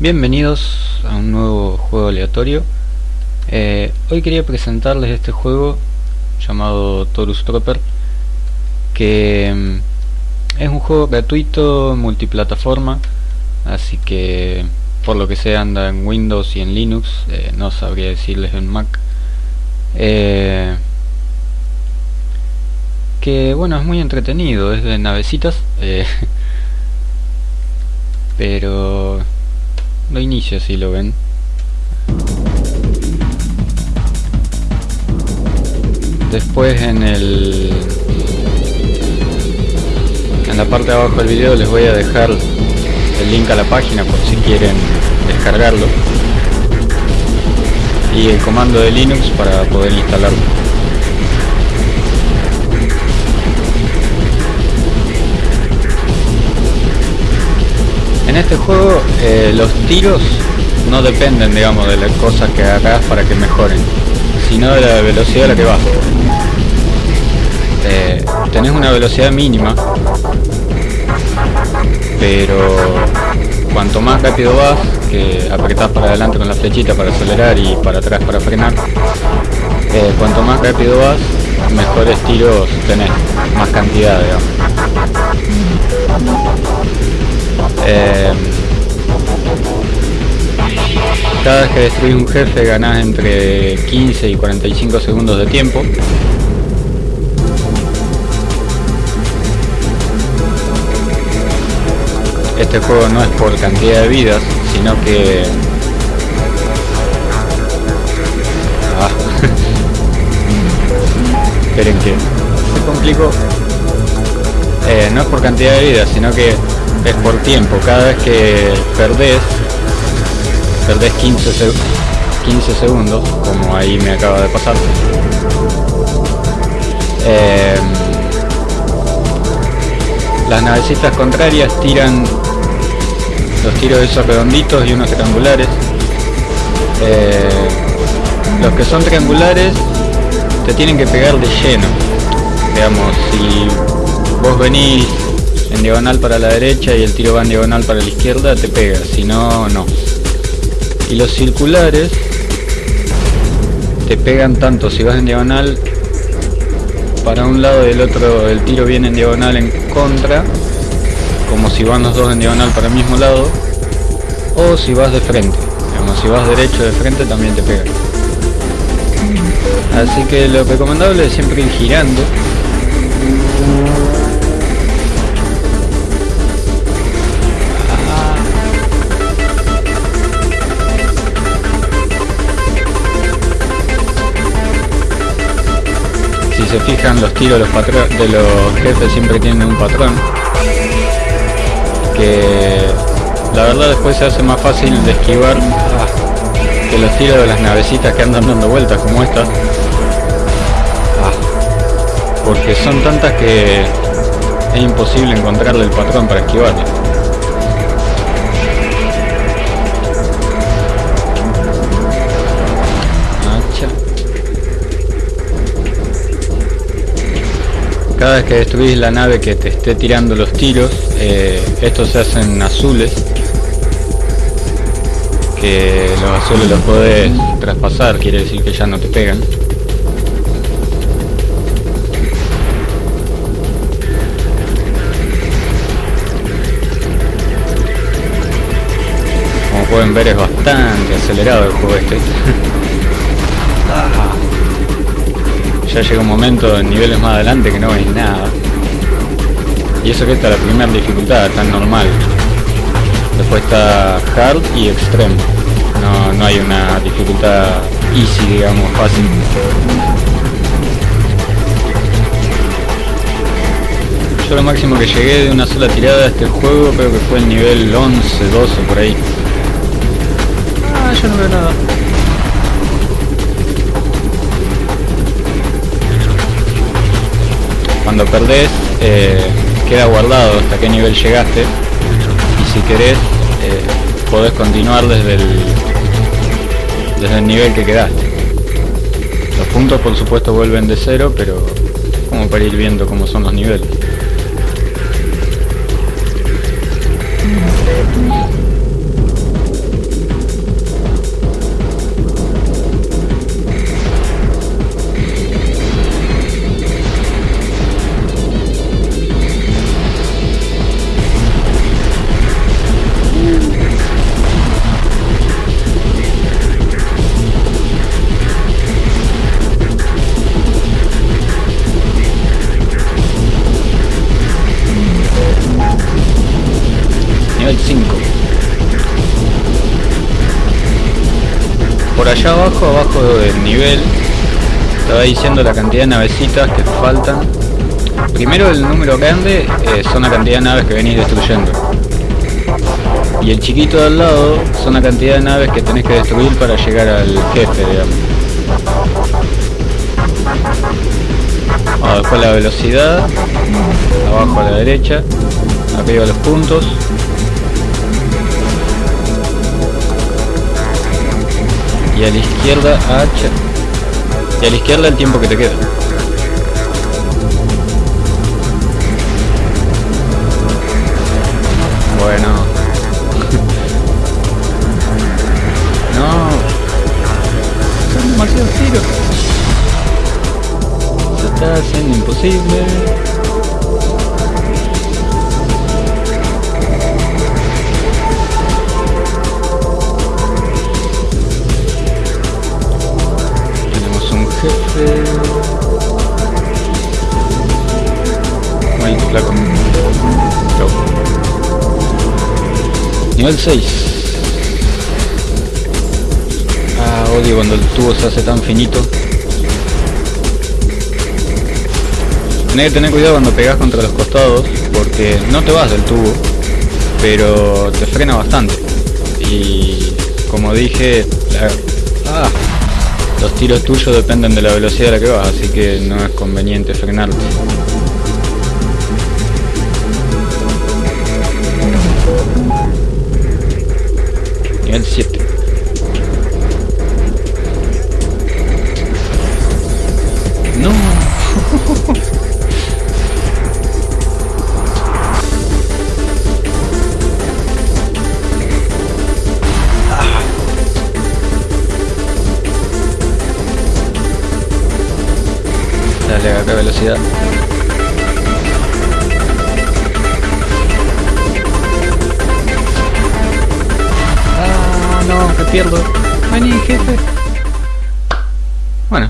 Bienvenidos a un nuevo juego aleatorio. Eh, Hoy quería presentarles este juego llamado Torus Trooper que mm, es un juego gratuito multiplataforma así que por lo que sé anda en Windows y en Linux eh, no sabría decirles en Mac. Eh, que bueno es muy entretenido es de navecitas pero lo inicio si lo ven después en el en la parte de abajo del video les voy a dejar el link a la página por si quieren descargarlo. Y el comando de Linux para poder instalarlo en este juego eh, los tiros no dependen digamos de las cosas que hagas para que mejoren sino de la velocidad a la que vas. Eh, tenés una velocidad mínima pero cuanto más rápido vas que apretás para adelante con la flechita para acelerar y para atrás para frenar eh, cuanto más rápido vas mejores tiros tenés más cantidad digamos eh, cada vez que destruís un jefe ganás entre 15 y 45 segundos de tiempo este juego no es por cantidad de vidas sino que ah. esperen que se complicó eh, no es por cantidad de vidas sino que es por tiempo. Cada vez que perdés, perdés 15, 15 segundos, como ahí me acaba de pasar. Em, las navecitas contrarias tiran los tiros esos redonditos y unos triangulares. Eh, los que son triangulares te tienen que pegar de lleno. Digamos, si vos venís en diagonal para la derecha y el tiro va en diagonal para la izquierda, te pega, si no, no. Y los circulares te pegan tanto si vas en diagonal para un lado y el otro el tiro viene en diagonal en contra, como si van los dos en diagonal para el mismo lado, o si vas de frente, como si vas derecho de frente también te pega. Así que lo recomendable es siempre ir girando se fijan los tiros los, de los jefes siempre tienen un patrón. Que la verdad después se hace más fácil de esquivar que los tiros de las navecitas que andan dando vueltas como esta. Ah, porque son tantas que es imposible encontrarle el patrón para esquivarle cada vez que destruís la nave que te esté tirando los tiros, eh, estos se hacen azules, que los azules los podés traspasar, quiere decir que ya no te pegan. Como pueden ver es bastante acelerado el juego este. Ya llega un momento en niveles más adelante que no veis nada. Y eso que está la primera dificultad, tan normal. Después está hard y extreme. No, no hay una dificultad easy, digamos, fácil. Yo lo máximo que llegué de una sola tirada a este juego creo que fue el nivel 11, 12 por ahí. Ah, yo no veo nada. Cuando perdés eh, queda guardado hasta qué nivel llegaste. Y si querés eh, podés continuar desde el desde el nivel que quedaste. Los puntos por supuesto vuelven de cero pero como para ir viendo cómo son los niveles allá abajo, abajo del nivel, estaba diciendo la cantidad de navecitas que faltan. Primero el número grande eh, son la cantidad de naves que venís destruyendo. Y el chiquito de al lado son la cantidad de naves que tenés que destruir para llegar al jefe, digamos. La velocidad, abajo a la derecha, arriba los puntos. Y a la izquierda H. Y a la izquierda el tiempo que te queda. Bueno. no. Son demasiados tiros. Se está haciendo imposible. Maldito flaco. Chau. Nivel 6. Ah, odio cuando el tubo se hace tan finito. Tenés que tener cuidado cuando pegas contra los costados, porque no te vas del tubo, pero te frena bastante. Y como dije, la- ah, los tiros tuyos dependen de la velocidad a la que vas, así que no es conveniente frenarte. Nivel 7. No. Dale, acá velocidad. Pierdo. Vení, jefe. Bueno.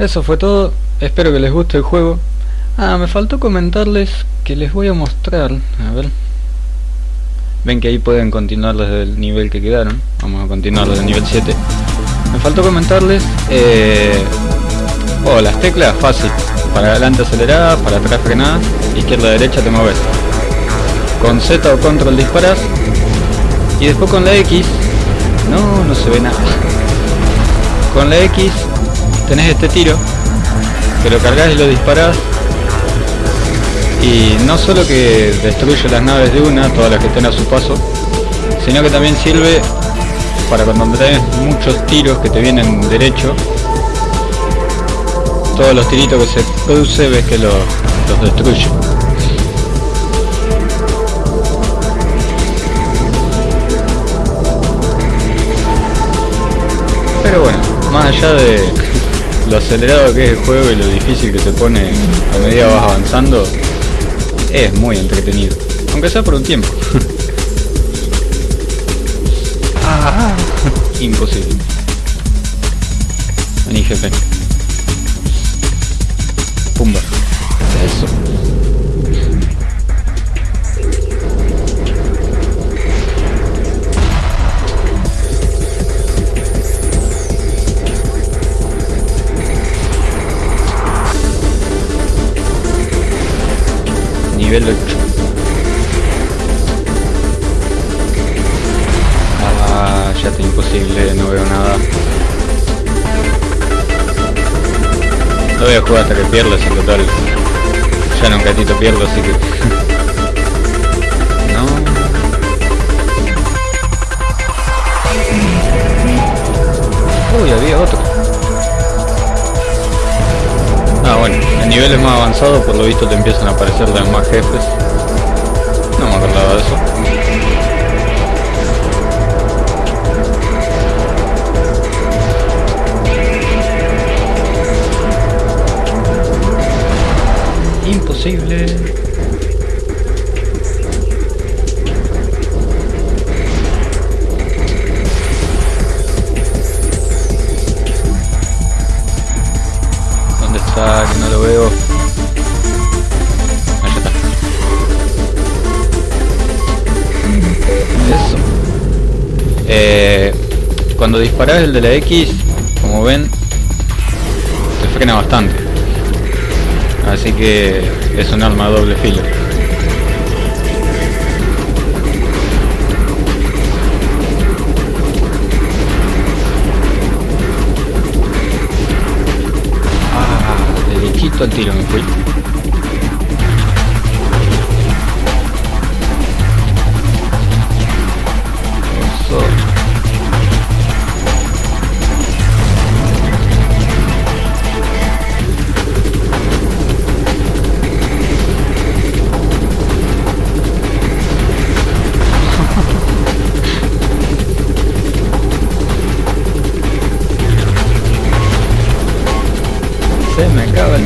Eso fue todo. Espero que les guste el juego. Ah, me faltó comentarles que les voy a mostrar. A ver. Ven que ahí pueden continuar desde el nivel que quedaron. Vamos a continuar desde el nivel 7. Me faltó comentarles... Eh... Oh, las teclas, fácil. Para adelante acelerar, para atrás frenar, izquierda derecha te mueves. Con Z o control disparas. Y después con la X... No, no se ve nada. Con la X tenés este tiro. Que lo cargas y lo disparás. Y no solo que destruye las naves de una, todas las que estén a su paso, sino que también sirve para cuando tenés muchos tiros que te vienen derecho, todos los tiritos que se produce ves que los, los destruye. Pero bueno, más allá de lo acelerado que es el juego y lo difícil que se pone a medida vas avanzando, es muy entretenido. Aunque sea por un tiempo. ah, imposible. Vení jefe. Nivel 8. Ah, ya está imposible, no veo nada. No voy jugar hasta que pierdas en total. Ya en un gatito pierdo, así que... por lo visto te empiezan a aparecer los más jefes. No me acordaba de eso. Imposible. Cuando disparas el de la X, como ven, te frena bastante. Así que es un arma doble filo. Ah, derechito al tiro me fui.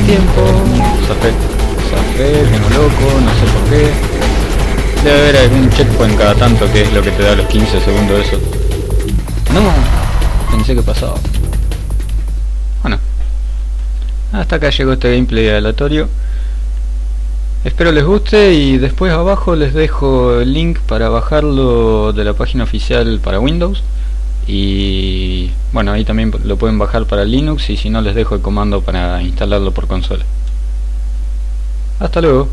Tiempo. Zafé, zafé, tengo loco, no sé por qué. Debe haber algún checkpoint cada tanto que es lo que te da los 15 segundos eso. No, pensé que pasaba. Bueno. Hasta acá llegó este gameplay aleatorio. Espero les guste y después abajo les dejo el link para bajarlo de la página oficial para Windows y bueno ahí también lo pueden bajar para Linux y si no les dejo el comando para instalarlo por consola. Hasta luego